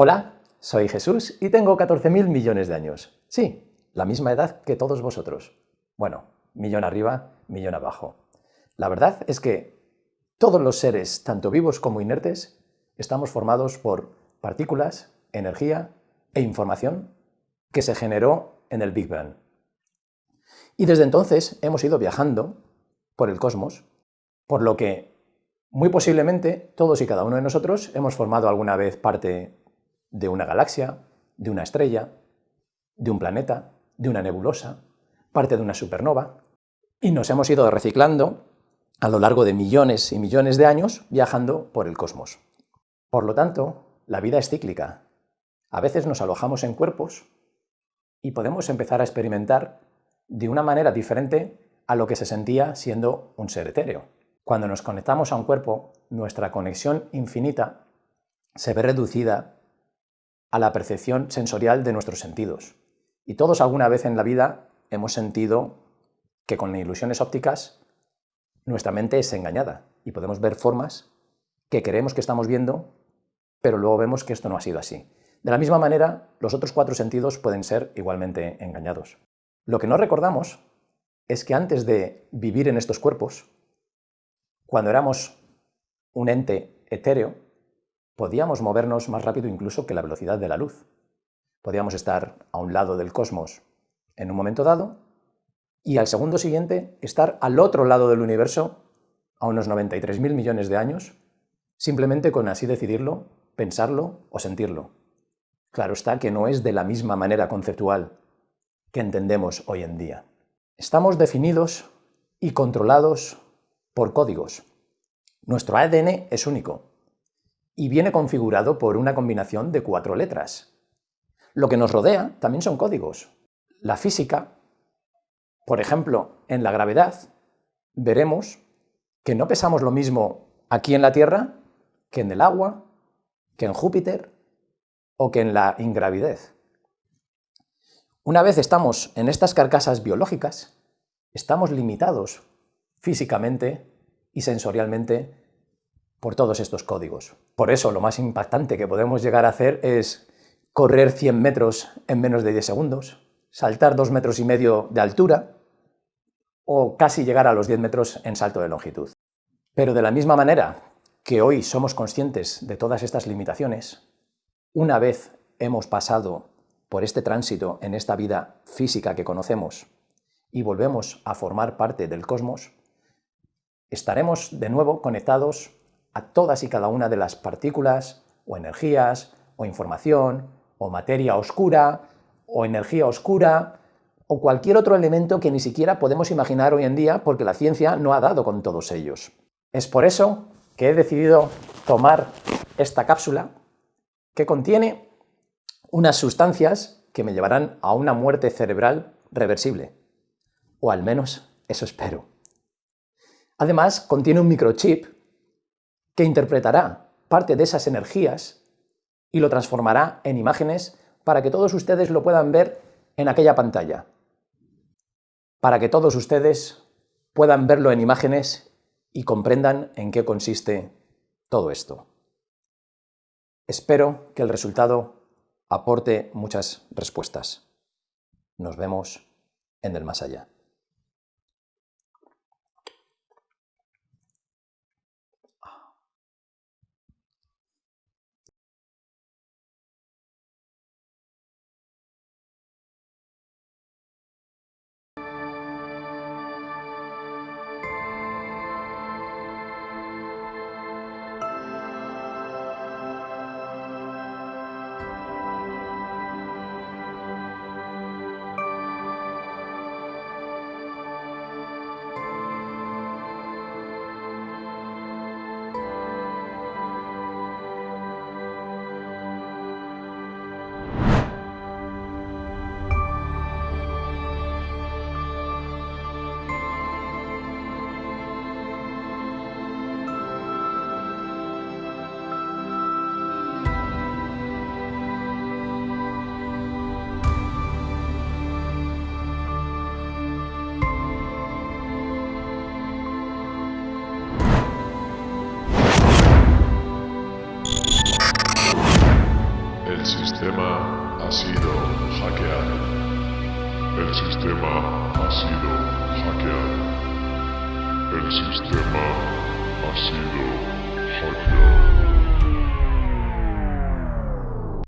Hola, soy Jesús y tengo 14.000 millones de años. Sí, la misma edad que todos vosotros. Bueno, millón arriba, millón abajo. La verdad es que todos los seres, tanto vivos como inertes, estamos formados por partículas, energía e información que se generó en el Big Bang. Y desde entonces hemos ido viajando por el cosmos, por lo que muy posiblemente todos y cada uno de nosotros hemos formado alguna vez parte de una galaxia, de una estrella, de un planeta, de una nebulosa, parte de una supernova, y nos hemos ido reciclando a lo largo de millones y millones de años viajando por el cosmos. Por lo tanto, la vida es cíclica. A veces nos alojamos en cuerpos y podemos empezar a experimentar de una manera diferente a lo que se sentía siendo un ser etéreo. Cuando nos conectamos a un cuerpo, nuestra conexión infinita se ve reducida a la percepción sensorial de nuestros sentidos. Y todos alguna vez en la vida hemos sentido que con ilusiones ópticas nuestra mente es engañada y podemos ver formas que creemos que estamos viendo, pero luego vemos que esto no ha sido así. De la misma manera, los otros cuatro sentidos pueden ser igualmente engañados. Lo que no recordamos es que antes de vivir en estos cuerpos, cuando éramos un ente etéreo, podíamos movernos más rápido incluso que la velocidad de la luz. Podíamos estar a un lado del cosmos en un momento dado y al segundo siguiente estar al otro lado del universo a unos 93.000 millones de años, simplemente con así decidirlo, pensarlo o sentirlo. Claro está que no es de la misma manera conceptual que entendemos hoy en día. Estamos definidos y controlados por códigos. Nuestro ADN es único, y viene configurado por una combinación de cuatro letras. Lo que nos rodea también son códigos. La física, por ejemplo, en la gravedad, veremos que no pesamos lo mismo aquí en la Tierra que en el agua, que en Júpiter o que en la ingravidez. Una vez estamos en estas carcasas biológicas, estamos limitados físicamente y sensorialmente por todos estos códigos. Por eso lo más impactante que podemos llegar a hacer es correr 100 metros en menos de 10 segundos, saltar 2 metros y medio de altura o casi llegar a los 10 metros en salto de longitud. Pero de la misma manera que hoy somos conscientes de todas estas limitaciones, una vez hemos pasado por este tránsito en esta vida física que conocemos y volvemos a formar parte del cosmos, estaremos de nuevo conectados a todas y cada una de las partículas o energías o información o materia oscura o energía oscura o cualquier otro elemento que ni siquiera podemos imaginar hoy en día porque la ciencia no ha dado con todos ellos. Es por eso que he decidido tomar esta cápsula que contiene unas sustancias que me llevarán a una muerte cerebral reversible. O al menos eso espero. Además, contiene un microchip que interpretará parte de esas energías y lo transformará en imágenes para que todos ustedes lo puedan ver en aquella pantalla. Para que todos ustedes puedan verlo en imágenes y comprendan en qué consiste todo esto. Espero que el resultado aporte muchas respuestas. Nos vemos en el más allá. El sistema ha sido hackeado. El sistema ha sido hackeado. El sistema ha sido hackeado.